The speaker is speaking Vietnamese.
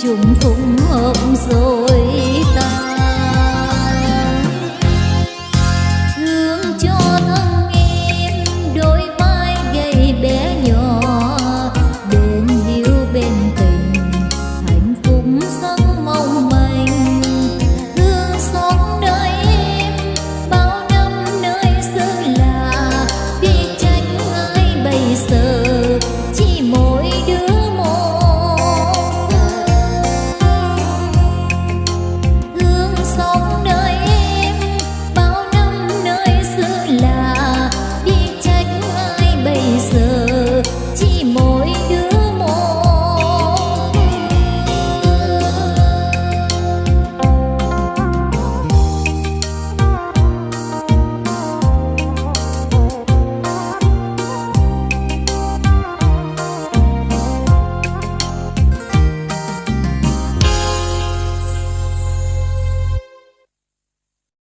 chúng phụng hợp rồi.